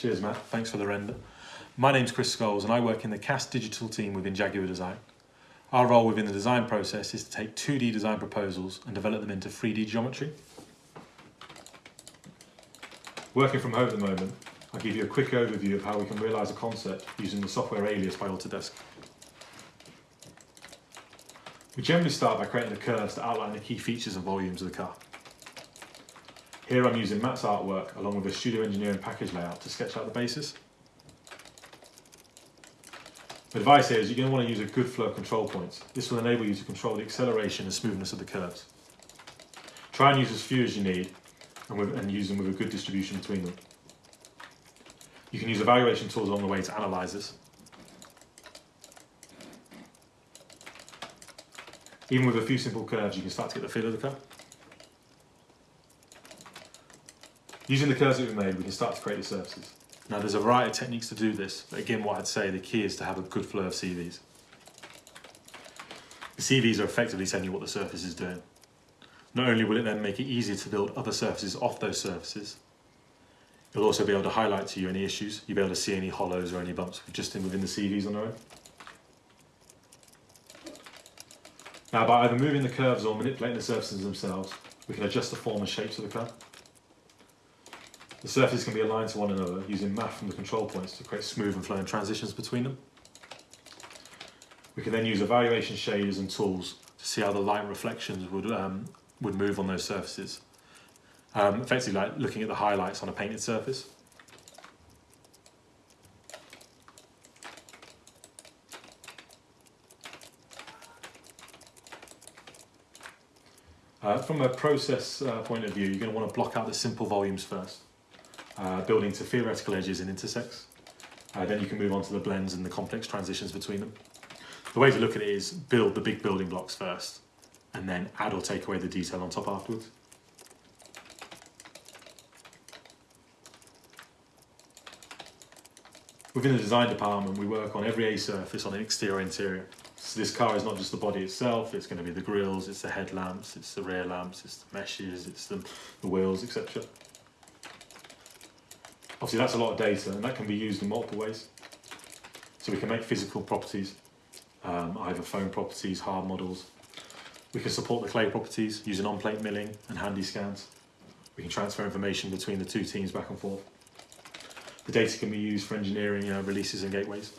Cheers, Matt. Thanks for the render. My name's Chris Scholes and I work in the CAST digital team within Jaguar Design. Our role within the design process is to take 2D design proposals and develop them into 3D geometry. Working from home at the moment, I'll give you a quick overview of how we can realise a concept using the software Alias by Autodesk. We generally start by creating the curves to outline the key features and volumes of the car. Here I'm using Matt's artwork along with a studio engineering package layout to sketch out the basis. The advice is you're going to want to use a good flow of control points. This will enable you to control the acceleration and smoothness of the curves. Try and use as few as you need and, with, and use them with a good distribution between them. You can use evaluation tools along the way to analyse this. Even with a few simple curves, you can start to get the feel of the car. Using the curves that we made, we can start to create the surfaces. Now there's a variety of techniques to do this, but again what I'd say the key is to have a good flow of CVs. The CVs are effectively telling you what the surface is doing. Not only will it then make it easier to build other surfaces off those surfaces, it'll also be able to highlight to you any issues, you'll be able to see any hollows or any bumps just in within the CVs on their own. Now by either moving the curves or manipulating the surfaces themselves, we can adjust the form and shapes of the car. The surfaces can be aligned to one another using math from the control points to create smooth and flowing transitions between them. We can then use evaluation shaders and tools to see how the light reflections would, um, would move on those surfaces. Um, effectively like looking at the highlights on a painted surface. Uh, from a process uh, point of view, you're going to want to block out the simple volumes first uh, building to theoretical edges and intersects. Uh, then you can move on to the blends and the complex transitions between them. The way to look at it is build the big building blocks first, and then add or take away the detail on top afterwards. Within the design department, we work on every A surface on an exterior interior. So this car is not just the body itself, it's going to be the grills, it's the headlamps, it's the rear lamps, it's the meshes, it's the, the wheels, etc. Obviously that's a lot of data and that can be used in multiple ways. So we can make physical properties, um, either foam properties, hard models. We can support the clay properties using on-plate milling and handy scans. We can transfer information between the two teams back and forth. The data can be used for engineering uh, releases and gateways.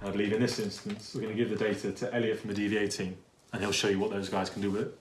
I believe in this instance, we're going to give the data to Elliot from the DVA team, and he'll show you what those guys can do with it.